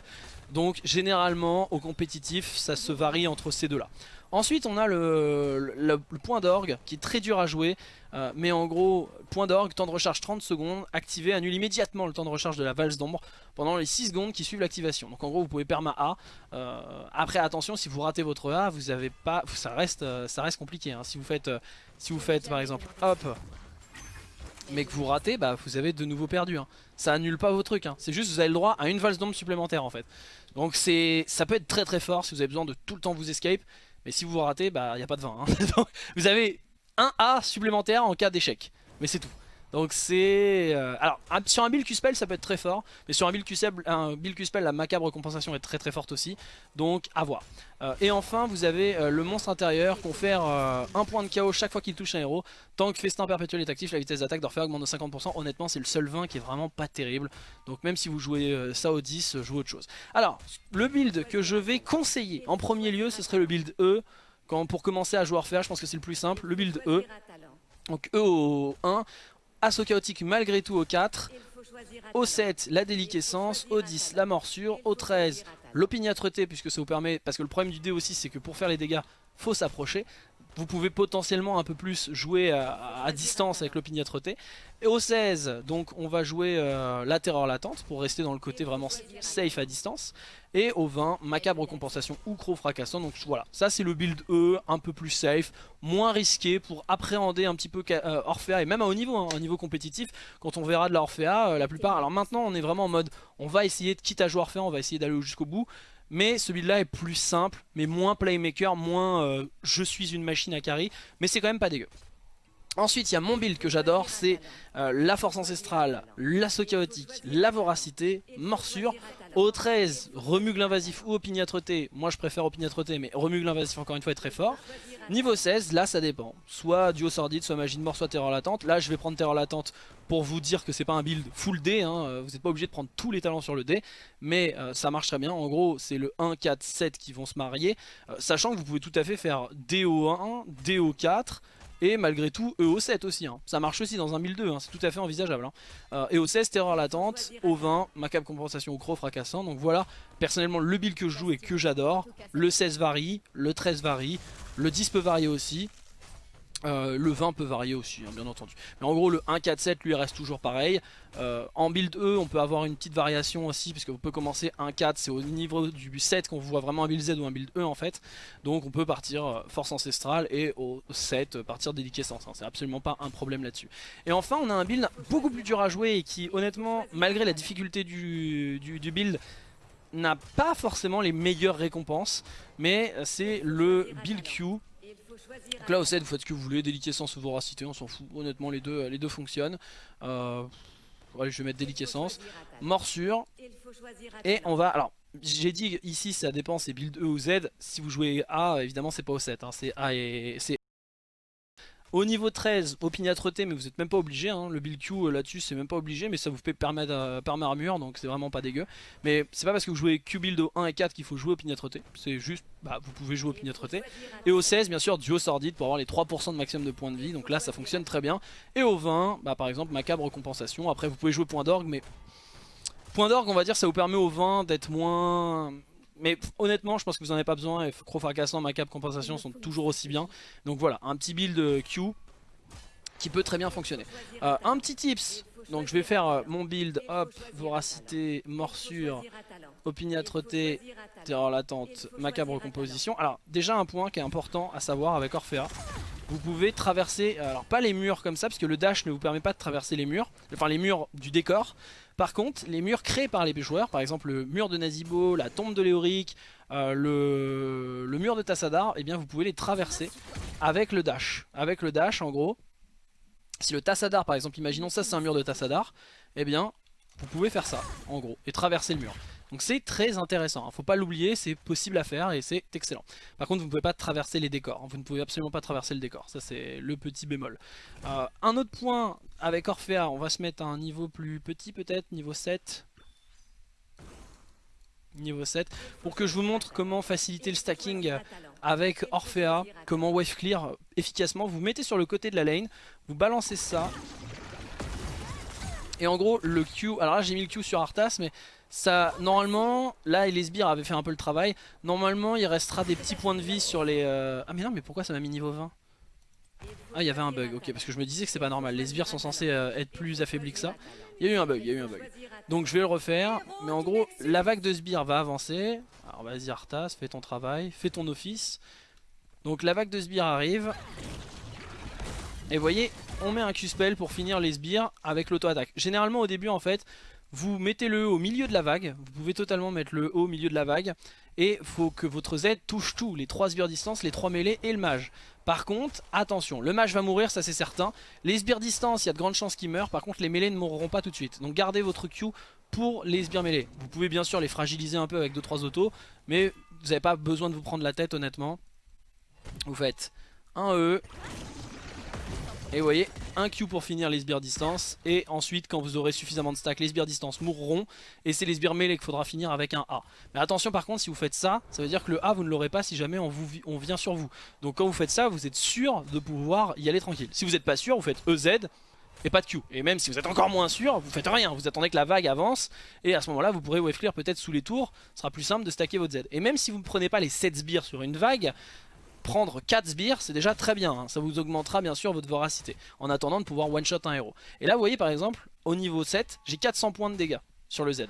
Donc généralement au compétitif ça se varie entre ces deux là. Ensuite on a le, point d'orgue qui est très dur à jouer euh, mais en gros point d'orgue, temps de recharge 30 secondes, activé, annule immédiatement le temps de recharge de la valse d'ombre pendant les 6 secondes qui suivent l'activation. Donc en gros vous pouvez perma A, euh, après attention si vous ratez votre A vous avez pas, ça reste, euh, ça reste compliqué hein. si vous faites, si vous faites par exemple hop mais que vous ratez, bah vous avez de nouveau perdu. Hein. Ça annule pas vos trucs, hein. c'est juste vous avez le droit à une valse d'ombre supplémentaire en fait. Donc ça peut être très très fort si vous avez besoin de tout le temps vous escape. Mais si vous vous ratez, bah il n'y a pas de vin. Hein. vous avez un A supplémentaire en cas d'échec. Mais c'est tout. Donc c'est... Euh, alors sur un build Q-Spell ça peut être très fort Mais sur un build Q-Spell la macabre compensation est très très forte aussi. Donc à voir. Euh, Et enfin vous avez euh, le monstre intérieur Confère un point de KO chaque fois qu'il touche un héros. Tant que Festin perpétuel est actif La vitesse d'attaque d'Orphée augmente de 50% Honnêtement c'est le seul 20 qui est vraiment pas terrible. Donc même si vous jouez ça au 10 Jouez autre chose. Alors le build que je vais conseiller En premier lieu ce serait le build E. Pour commencer à jouer Orphée je pense que c'est le plus simple. Le build E. Donc E au 1 Assaut chaotique malgré tout au 4. Au 7, la déliquescence. Au 10, la morsure. Au 13, l'opiniâtreté, puisque ça vous permet... Parce que le problème du dé aussi, c'est que pour faire les dégâts, faut s'approcher. Vous pouvez potentiellement un peu plus jouer à, distance avec l'opiniâtreté. Et au 16, donc on va jouer euh, la terreur latente pour rester dans le côté vraiment safe à distance. Et au 20, macabre compensation ou croc fracassant. Donc voilà, ça c'est le build E, un peu plus safe, moins risqué pour appréhender un petit peu euh, Orphea et même à haut niveau, hein, niveau compétitif. Quand on verra de la Orphea, euh, la plupart. Alors maintenant on est vraiment en mode, on va essayer de quitte à jouer Orphea, on va essayer d'aller jusqu'au bout. Mais ce build là est plus simple, mais moins playmaker, moins euh, je suis une machine à carry, mais c'est quand même pas dégueu. Ensuite, il y a mon build que j'adore, c'est euh, la force ancestrale, l'assaut chaotique, la voracité, morsure. Au 13, remugle invasif ou opiniâtreté. Moi, je préfère opiniâtreté, mais remugle invasif, encore une fois, est très fort. Niveau 16, là, ça dépend. Soit duo sordide, soit magie de mort, soit terreur latente. Là, je vais prendre terreur latente pour vous dire que c'est pas un build full D. Hein. Euh, vous n'êtes pas obligé de prendre tous les talents sur le D. Mais euh, ça marche très bien. En gros, c'est le 1, 4, 7 qui vont se marier. sachant que vous pouvez tout à fait faire DO1, DO4 et malgré tout EO7 aussi, hein. ça marche aussi dans un 1002, hein. c'est tout à fait envisageable. Hein. Euh, EO16, terreur latente, O20, macabre compensation au croc fracassant. Donc voilà, personnellement le build que je joue et que j'adore. Le 16 varie, le 13 varie, le 10 peut varier aussi. Euh, le 20 peut varier aussi, hein, bien entendu. Mais en gros, le 1-4-7 lui reste toujours pareil. Euh, en build E, on peut avoir une petite variation aussi, parce qu'on peut commencer 1-4, c'est au niveau du 7 qu'on voit vraiment un build Z ou un build E en fait. Donc on peut partir euh, force ancestrale et au 7 partir déliquescence. Hein, c'est absolument pas un problème là-dessus. Et enfin, on a un build beaucoup plus dur à jouer et qui, honnêtement, malgré la difficulté du, du build, n'a pas forcément les meilleures récompenses. Mais c'est le build Q donc là au 7 vous faites ce que vous voulez, déliquescence ou voracité, on s'en fout, honnêtement les deux, les deux fonctionnent. Euh, allez, je vais mettre déliquescence, morsure, et on va, alors j'ai dit ici ça dépend c'est build E ou Z, si vous jouez A évidemment c'est pas au 7, hein, c'est A et au niveau 13, opiniâtreté, mais vous n'êtes même pas obligé, hein. le build Q euh, là-dessus c'est même pas obligé, mais ça vous fait permettre euh, armure, donc c'est vraiment pas dégueu. Mais c'est pas parce que vous jouez Q build au 1 et 4 qu'il faut jouer opiniâtreté, c'est juste, bah, vous pouvez jouer opiniâtreté. Et au 16, bien sûr, duo sordide pour avoir les 3% de maximum de points de vie, donc là ça fonctionne très bien. Et au 20, bah, par exemple, macabre compensation, après vous pouvez jouer point d'orgue, mais... Point d'orgue, on va dire, ça vous permet au 20 d'être moins mais honnêtement, je pense que vous n'en avez pas besoin. Et Croc Fracassant, Macabre Compensation sont toujours aussi bien. Donc voilà, un petit build Q qui peut très bien fonctionner. Euh, un petit tips, donc je vais faire euh, mon build, hop, voracité, morsure, opiniâtreté, terreur latente, macabre composition. Alors déjà un point qui est important à savoir avec Orphea, vous pouvez traverser, alors pas les murs comme ça, parce que le dash ne vous permet pas de traverser les murs, enfin les murs du décor, par contre, les murs créés par les joueurs, par exemple le mur de Nazibo, la tombe de Léoric, euh, le, mur de Tassadar, eh bien vous pouvez les traverser avec le dash. Avec le dash, en gros, si le Tassadar, par exemple, imaginons ça c'est un mur de Tassadar, eh bien vous pouvez faire ça, en gros, et traverser le mur. Donc c'est très intéressant, hein. faut pas l'oublier, c'est possible à faire et c'est excellent. Par contre vous ne pouvez pas traverser les décors, hein. vous ne pouvez absolument pas traverser le décor, ça c'est le petit bémol. Euh, un autre point avec Orphea, on va se mettre à un niveau plus petit peut-être, niveau 7. Niveau 7, pour que je vous montre comment faciliter le stacking avec Orphea, comment wave clear efficacement. Vous mettez sur le côté de la lane, vous balancez ça, et en gros, le Q, alors là j'ai mis le Q sur Arthas, mais ça, normalement, là les sbires avaient fait un peu le travail. Normalement, il restera des petits points de vie sur les... Euh, ah mais non, mais pourquoi ça m'a mis niveau 20 Ah, il y avait un bug, ok, parce que je me disais que c'est pas normal. Les sbires sont censés euh, être plus affaiblis que ça. Il y a eu un bug, il y a eu un bug. Donc je vais le refaire, mais en gros, la vague de sbires va avancer. Alors vas-y Arthas, fais ton travail, fais ton office. Donc la vague de sbires arrive. Et vous voyez, on met un Q-spell pour finir les sbires avec l'auto-attaque. Généralement au début en fait, vous mettez le E au milieu de la vague, vous pouvez totalement mettre le E au milieu de la vague, et faut que votre Z touche tout, les 3 sbires distance, les 3 mêlées et le mage. Par contre, attention, le mage va mourir, ça c'est certain. Les sbires distance, il y a de grandes chances qu'il meurent, par contre les mêlées ne mourront pas tout de suite. Donc gardez votre Q pour les sbires mêlées. Vous pouvez bien sûr les fragiliser un peu avec 2-3 autos, mais vous n'avez pas besoin de vous prendre la tête honnêtement. Vous faites un E, et vous voyez, un Q pour finir les sbires distance. Et ensuite, quand vous aurez suffisamment de stack, les sbires distance mourront. Et c'est les sbires mêlés qu'il faudra finir avec un A. Mais attention par contre, si vous faites ça, ça veut dire que le A, vous ne l'aurez pas si jamais on, vous, vient sur vous. Donc quand vous faites ça, vous êtes sûr de pouvoir y aller tranquille. Si vous n'êtes pas sûr, vous faites EZ et pas de Q. Et même si vous êtes encore moins sûr, vous faites rien. Vous attendez que la vague avance. Et à ce moment-là, vous pourrez wave clear peut-être sous les tours. Ce sera plus simple de stacker votre Z. Et même si vous ne prenez pas les 7 sbires sur une vague, prendre 4 sbires, c'est déjà très bien. hein. Ça vous augmentera bien sûr votre voracité. En attendant de pouvoir one-shot un héros. Et là, vous voyez par exemple, au niveau 7, j'ai 400 points de dégâts sur le Z.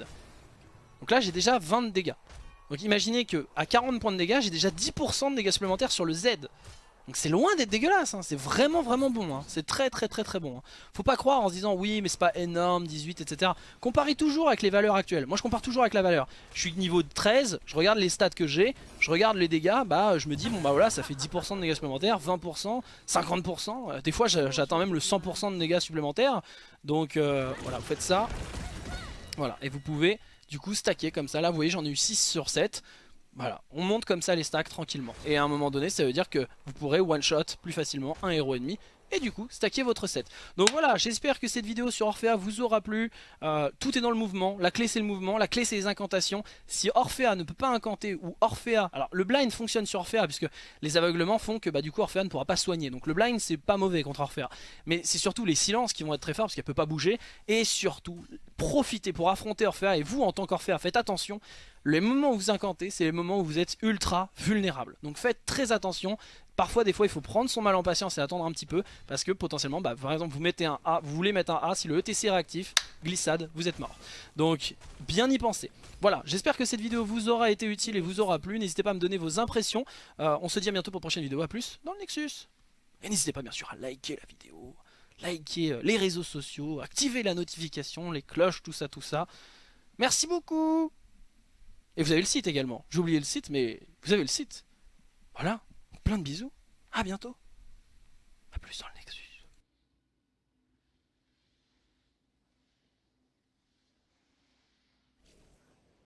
Donc là, j'ai déjà 20 de dégâts. Donc imaginez que à 40 points de dégâts, j'ai déjà 10% de dégâts supplémentaires sur le Z. Donc c'est loin d'être dégueulasse, hein. c'est vraiment vraiment bon, hein. c'est très très très très bon. hein. Faut pas croire en se disant oui mais c'est pas énorme, 18 etc. Comparez toujours avec les valeurs actuelles, moi je compare toujours avec la valeur. Je suis niveau 13, je regarde les stats que j'ai, je regarde les dégâts, bah je me dis bon bah voilà ça fait 10% de dégâts supplémentaires, 20%, 50%, euh, des fois j'a- j'atteins même le 100% de dégâts supplémentaires. Donc euh, voilà vous faites ça, voilà et vous pouvez du coup stacker comme ça, là vous voyez j'en ai eu 6 sur 7. Voilà, on monte comme ça les stacks tranquillement. Et à un moment donné, ça veut dire que vous pourrez one-shot plus facilement un héros ennemi. Et du coup, stacker votre set. Donc voilà, j'espère que cette vidéo sur Orphea vous aura plu. Euh, tout est dans le mouvement. La clé, c'est le mouvement. La clé, c'est les incantations. Si Orphea ne peut pas incanter ou Orphea... Alors, le blind fonctionne sur Orphea puisque les aveuglements font que bah, du coup Orphea ne pourra pas soigner. Donc le blind, c'est pas mauvais contre Orphea. Mais c'est surtout les silences qui vont être très forts parce qu'elle peut pas bouger. Et surtout, profitez pour affronter Orphea. Et vous, en tant qu'Orphea, faites attention. Les moments où vous incantez, c'est les moments où vous êtes ultra vulnérable. Donc faites très attention. Parfois, des fois, il faut prendre son mal en patience et attendre un petit peu. Parce que potentiellement, bah, par exemple, vous mettez un A, vous voulez mettre un A, si le ETC est réactif, glissade, vous êtes mort. Donc, bien y penser. Voilà, j'espère que cette vidéo vous aura été utile et vous aura plu. N'hésitez pas à me donner vos impressions. Euh, on se dit à bientôt pour une prochaine vidéo. A plus dans le Nexus. Et n'hésitez pas, bien sûr, à liker la vidéo, liker euh, les réseaux sociaux, activer la notification, les cloches, tout ça, tout ça. Merci beaucoup et vous avez le site également. J'ai oublié le site, mais vous avez le site. Voilà. Plein de bisous. À bientôt. A plus dans le.